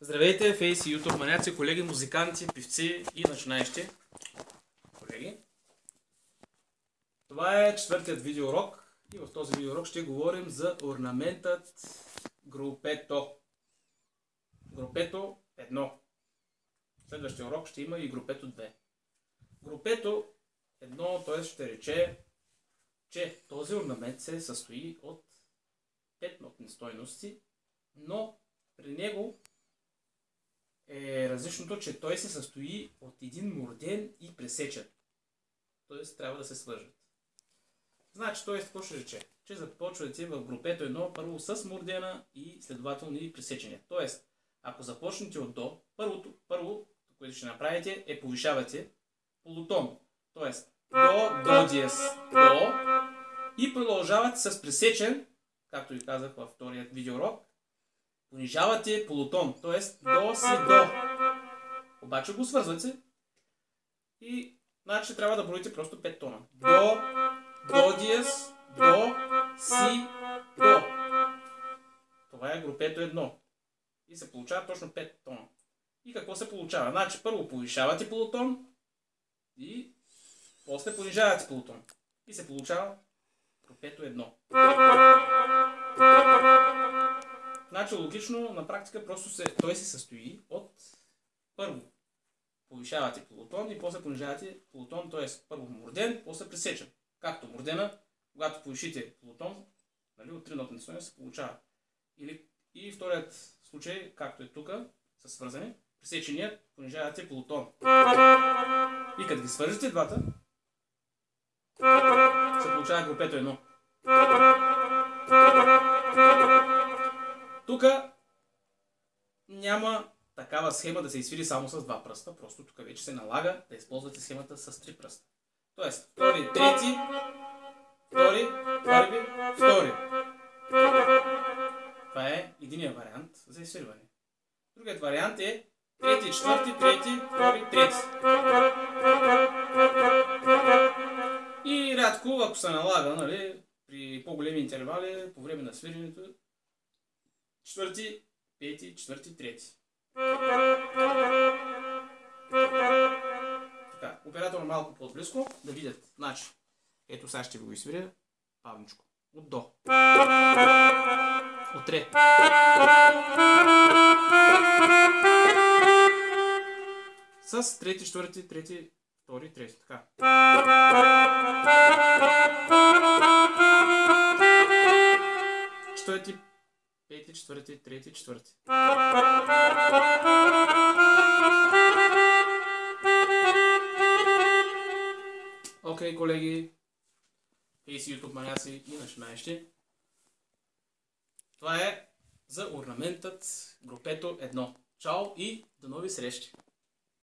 Здравейте, фейс и ютуб маняци, колеги, музиканти, певци и начинаещи. Колеги, това е четвъртият видеоурок и в този видеоурок ще говорим за орнаментът групето. Групето 1. В следващия урок ще има и групето 2. Групето 1, т.е. ще рече, че този орнамент се състои от 5 нотни стойности, но при него различното, че той се състои от един морден и пресечен. Тоест трябва да се свържат. Значи, т.е. какво ще рече? Че започвате в групето едно първо с мордена и следователно и пресечения. Тоест, ако започнете от до, първото, първо, което ще направите е повишавате полутон. Тоест, до, до диез, до и продължавате с пресечен, както ви казах във вторият видеоурок, понижавате полутон, т.е. до си до. Обаче го свързвате и значи трябва да броите просто 5 тона. До, до диез, до, си, до. Това е групето 1. И се получава точно 5 тона. И какво се получава? Значи първо повишавате полутон и после понижавате полутон. И се получава групето 1. Значи логично, на практика просто се, той се състои от първо повишавате полутон и после понижавате полутон, т.е. първо морден, после пресечен. Както мордена, когато повишите полутон, нали, от три нотни стойности се получава. Или, и вторият случай, както е тук, са свързани, пресеченият понижавате полутон. И като ги свържете двата, се получава групето едно. Тук няма такава схема да се изсвири само с два пръста, просто тук вече се налага да използвате схемата с три пръста. Тоест, втори, трети, втори, първи, втори. Това е единия вариант за изсвирване. Другият вариант е трети, четвърти, трети, втори, трети. И рядко, ако се налага, нали, при по-големи интервали, по време на свиренето, четвърти, пети, четвърти, трети. Така, оператор малко по-близко, да видят. Значи, ето сега ще го изсвиря павничко. От до. От ре. С трети, четвърти, трети, втори, трети. Така. Четвърти, трети, четвърти. Окей, okay, колеги, и си YouTube маняци и начинаещи. Това е за орнаментът групето 1. Чао и до нови срещи!